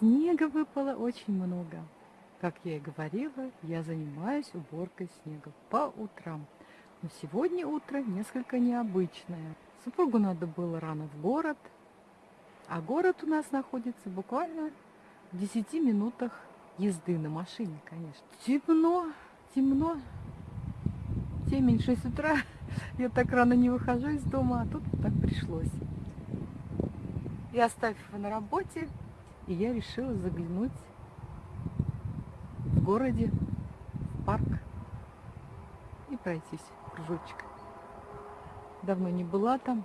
Снега выпало очень много. Как я и говорила, я занимаюсь уборкой снега по утрам. Но сегодня утро несколько необычное. Супругу надо было рано в город, а город у нас находится буквально в 10 минутах езды на машине, конечно. Темно, темно, темень 6 утра. Я так рано не выхожу из дома, а тут так пришлось. И оставив его на работе, и я решила заглянуть в городе, в парк и пройтись кружочек. Давно не была там.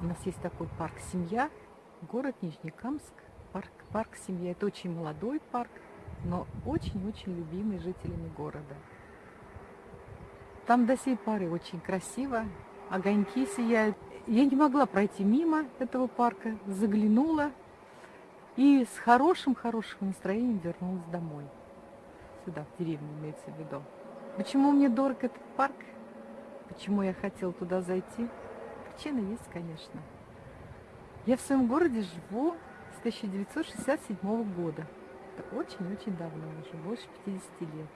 У нас есть такой парк «Семья», город Нижнекамск, парк, парк «Семья». Это очень молодой парк, но очень-очень любимый жителями города. Там до сей поры очень красиво, огоньки сияют. Я не могла пройти мимо этого парка, заглянула и с хорошим-хорошим настроением вернулась домой. Сюда, в деревню имеется в виду. Почему мне дорог этот парк? Почему я хотела туда зайти? Причина есть, конечно. Я в своем городе живу с 1967 года. Это очень-очень давно, уже больше 50 лет.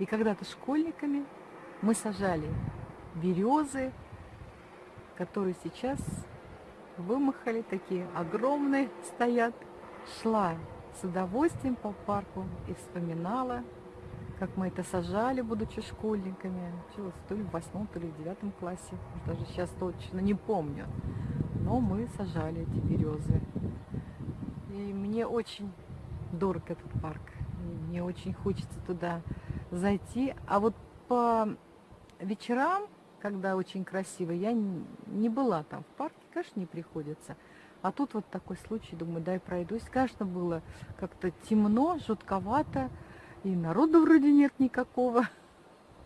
И когда-то школьниками мы сажали березы, которые сейчас вымахали, такие огромные стоят. Шла с удовольствием по парку и вспоминала, как мы это сажали, будучи школьниками. Училась то ли в восьмом, то ли в девятом классе. Даже сейчас точно не помню. Но мы сажали эти березы. И мне очень дорог этот парк. Мне очень хочется туда зайти. А вот по вечерам когда очень красиво. Я не была там в парке, конечно, не приходится. А тут вот такой случай, думаю, дай пройдусь. Конечно, было как-то темно, жутковато, и народу вроде нет никакого.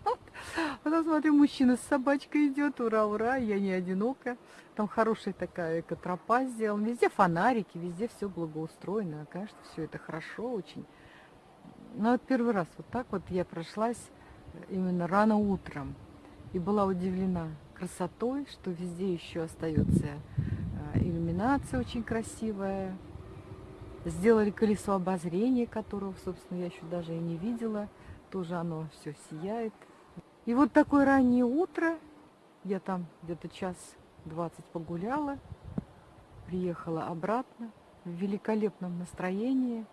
Потом смотрю, мужчина с собачкой идет, ура, ура, я не одинока. Там хорошая такая экотропа сделана, везде фонарики, везде все благоустроено. Конечно, все это хорошо очень. Но вот первый раз вот так вот я прошлась именно рано утром и была удивлена красотой, что везде еще остается э, иллюминация очень красивая. Сделали колесо обозрения, которого, собственно, я еще даже и не видела. Тоже оно все сияет. И вот такое раннее утро. Я там где-то час двадцать погуляла. Приехала обратно в великолепном настроении.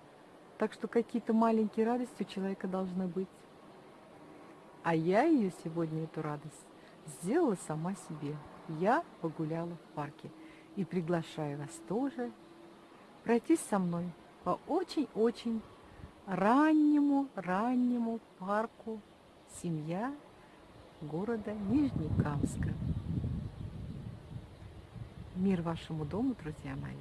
Так что какие-то маленькие радости у человека должны быть. А я ее сегодня, эту радость, сделала сама себе. Я погуляла в парке. И приглашаю вас тоже пройтись со мной по очень-очень раннему, раннему парку «Семья» города Нижнекамска. Мир вашему дому, друзья мои!